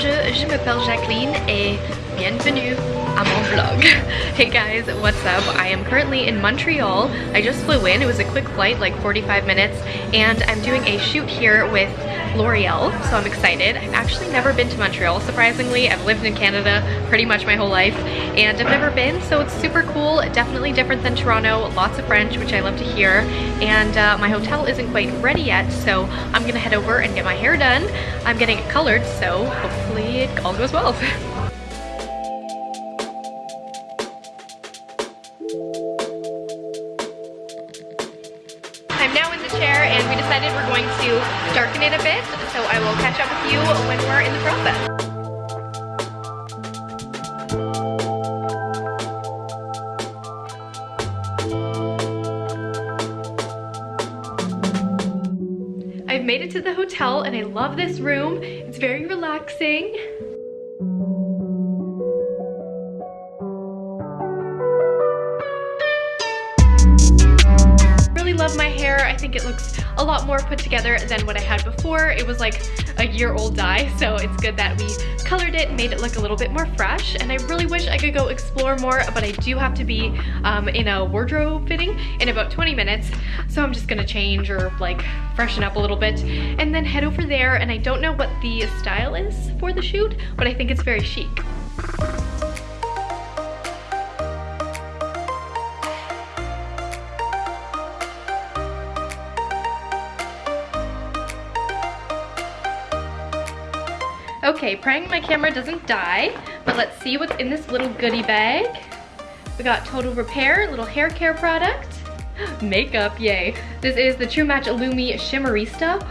je m'appelle Jacqueline et bienvenue à mon vlog. hey guys, what's up? I am currently in Montreal. I just flew in. It was a quick flight, like 45 minutes, and I'm doing a shoot here with L'Oreal, so I'm excited. I've actually never been to Montreal, surprisingly. I've lived in Canada pretty much my whole life, and I've never been, so it's super cool. Definitely different than Toronto, lots of French, which I love to hear, and uh, my hotel isn't quite ready yet, so I'm gonna head over and get my hair done. I'm getting it colored, so hopefully it all goes well. I'm now in the chair and we decided we're going to darken it a bit, so I will catch up with you when we're in the process. I've made it to the hotel and I love this room. Very relaxing. Love my hair. I think it looks a lot more put together than what I had before. It was like a year old dye, so it's good that we colored it and made it look a little bit more fresh. And I really wish I could go explore more, but I do have to be um, in a wardrobe fitting in about 20 minutes. So I'm just gonna change or like freshen up a little bit and then head over there. And I don't know what the style is for the shoot, but I think it's very chic. Okay, praying my camera doesn't die, but let's see what's in this little goodie bag. We got Total Repair, little hair care product. Makeup, yay. This is the True Match Illumi Shimmerista.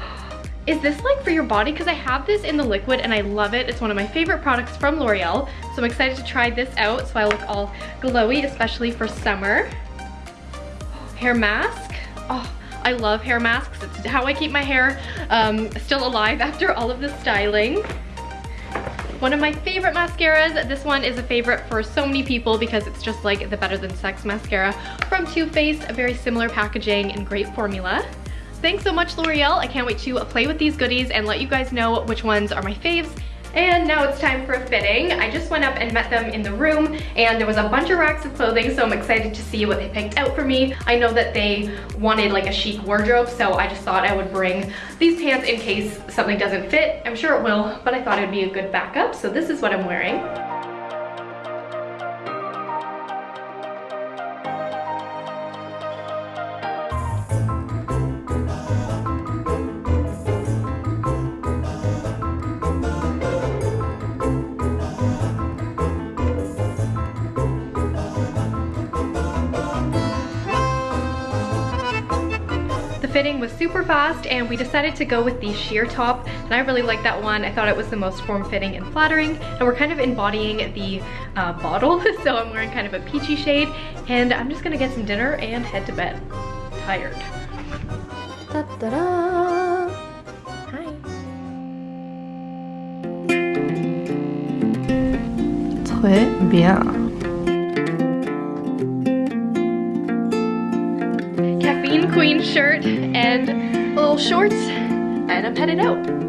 Is this like for your body? Because I have this in the liquid and I love it. It's one of my favorite products from L'Oreal. So I'm excited to try this out so I look all glowy, especially for summer. Hair mask. Oh, I love hair masks. It's how I keep my hair um, still alive after all of the styling. One of my favorite mascaras. This one is a favorite for so many people because it's just like the Better Than Sex mascara from Too Faced. Very similar packaging and great formula. Thanks so much L'Oreal. I can't wait to play with these goodies and let you guys know which ones are my faves and now it's time for fitting. I just went up and met them in the room and there was a bunch of racks of clothing so I'm excited to see what they picked out for me. I know that they wanted like a chic wardrobe so I just thought I would bring these pants in case something doesn't fit. I'm sure it will, but I thought it would be a good backup. So this is what I'm wearing. Fitting was super fast and we decided to go with the sheer top and I really like that one. I thought it was the most form-fitting and flattering and we're kind of embodying the uh, bottle so I'm wearing kind of a peachy shade and I'm just gonna get some dinner and head to bed. Tired. Da -da -da. Hi. Très bien. Queen shirt and little shorts and I'm headed out.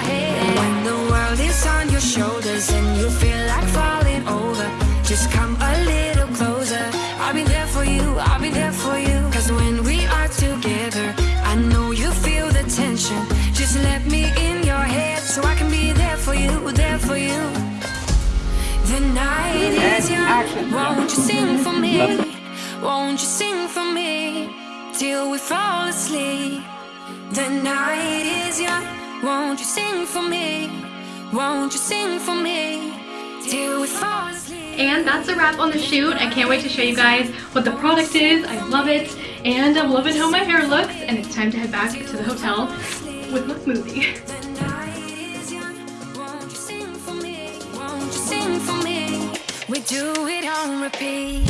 Won't you sing for me? Won't you sing for me till we fall asleep? The night is young. Won't you sing for me? Won't you sing for me till we fall asleep? And that's a wrap on the shoot. I can't wait to show you guys what the product is. I love it. And I'm loving how my hair looks. And it's time to head back to the hotel with my smoothie. The night is young. Won't you sing for me? We do it on repeat.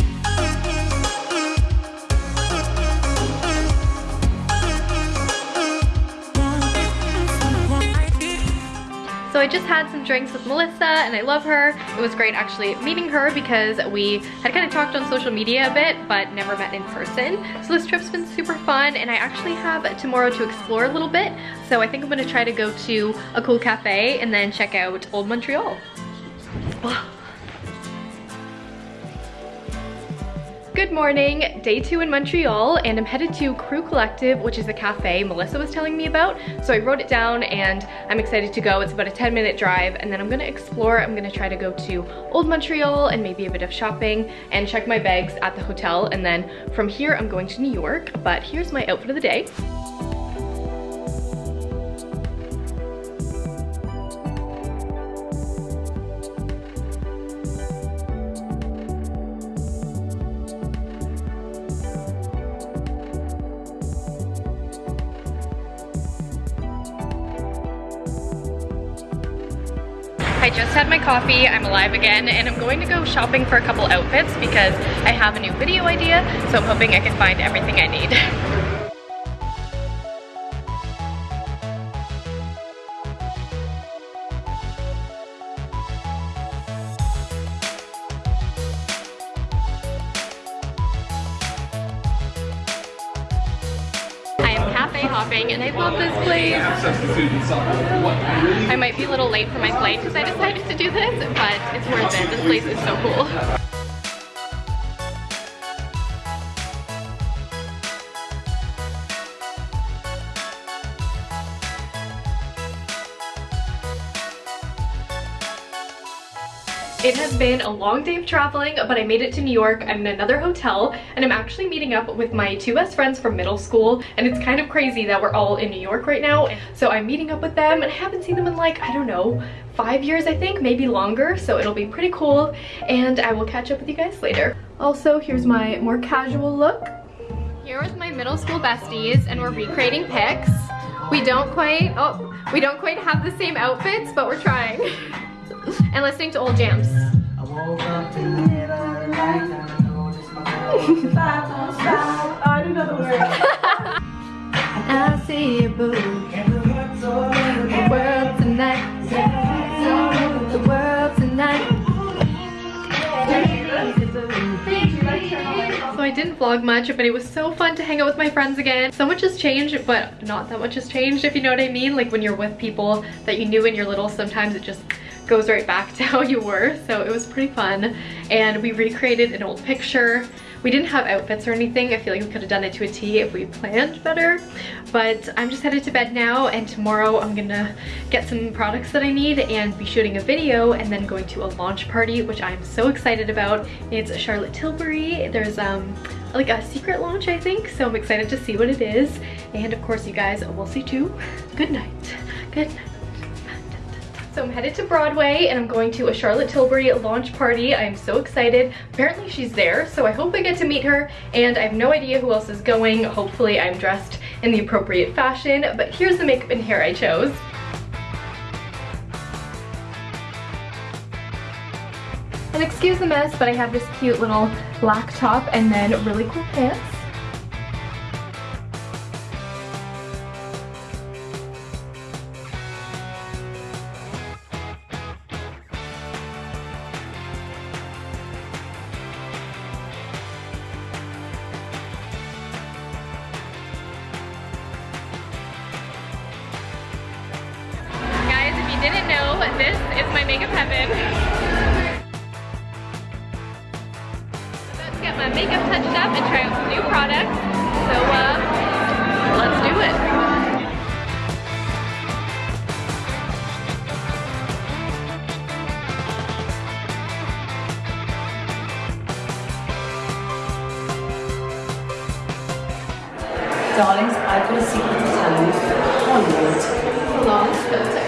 So I just had some drinks with Melissa and I love her. It was great actually meeting her because we had kind of talked on social media a bit but never met in person. So this trip's been super fun and I actually have tomorrow to explore a little bit. So I think I'm gonna try to go to a cool cafe and then check out Old Montreal. Good morning, day two in Montreal, and I'm headed to Crew Collective, which is a cafe Melissa was telling me about. So I wrote it down and I'm excited to go. It's about a 10 minute drive and then I'm gonna explore. I'm gonna try to go to Old Montreal and maybe a bit of shopping and check my bags at the hotel. And then from here, I'm going to New York, but here's my outfit of the day. I just had my coffee, I'm alive again, and I'm going to go shopping for a couple outfits because I have a new video idea, so I'm hoping I can find everything I need. I love this place. I might be a little late for my flight because I decided to do this, but it's worth it. This place is so cool. It has been a long day of traveling, but I made it to New York. I'm in another hotel, and I'm actually meeting up with my two best friends from middle school, and it's kind of crazy that we're all in New York right now. So I'm meeting up with them, and I haven't seen them in like, I don't know, five years I think, maybe longer, so it'll be pretty cool, and I will catch up with you guys later. Also, here's my more casual look. Here with my middle school besties, and we're recreating pics. We don't quite, oh, we don't quite have the same outfits, but we're trying. and listening to old jams. I woke up in the middle of the night and I noticed my Stop, don't stop. I do know the words. I see you, boo. And the words all over The world tonight. The world tonight. So I didn't vlog much, but it was so fun to hang out with my friends again. So much has changed, but not that much has changed, if you know what I mean. Like when you're with people that you knew when you're little, sometimes it just goes right back to how you were. So it was pretty fun. And we recreated an old picture. We didn't have outfits or anything. I feel like we could have done it to a T if we planned better. But I'm just headed to bed now and tomorrow I'm gonna get some products that I need and be shooting a video and then going to a launch party, which I'm so excited about. It's Charlotte Tilbury. There's um like a secret launch, I think. So I'm excited to see what it is. And of course you guys will see too. Good night. Good night. So I'm headed to Broadway and I'm going to a Charlotte Tilbury launch party. I am so excited. Apparently she's there, so I hope I get to meet her and I have no idea who else is going. Hopefully I'm dressed in the appropriate fashion, but here's the makeup and hair I chose. And excuse the mess, but I have this cute little black top and then really cool pants. Didn't know, this is my makeup heaven. About to get my makeup touched up and try out some new products. So, uh, let's do it. darlings, I've got a secret to tell you. Hold Hollywood.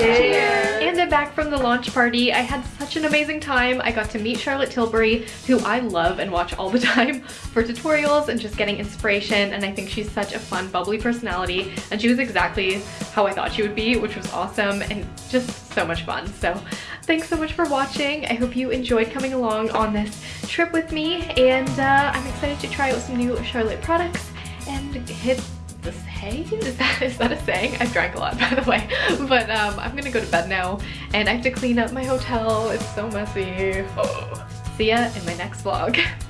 Spencer. And I'm back from the launch party. I had such an amazing time. I got to meet Charlotte Tilbury, who I love and watch all the time for tutorials and just getting inspiration. And I think she's such a fun, bubbly personality. And she was exactly how I thought she would be, which was awesome and just so much fun. So thanks so much for watching. I hope you enjoyed coming along on this trip with me. And uh, I'm excited to try out some new Charlotte products and hit this hay? Is that, is that a saying? I've drank a lot by the way. But um, I'm gonna go to bed now and I have to clean up my hotel. It's so messy. Oh. See ya in my next vlog.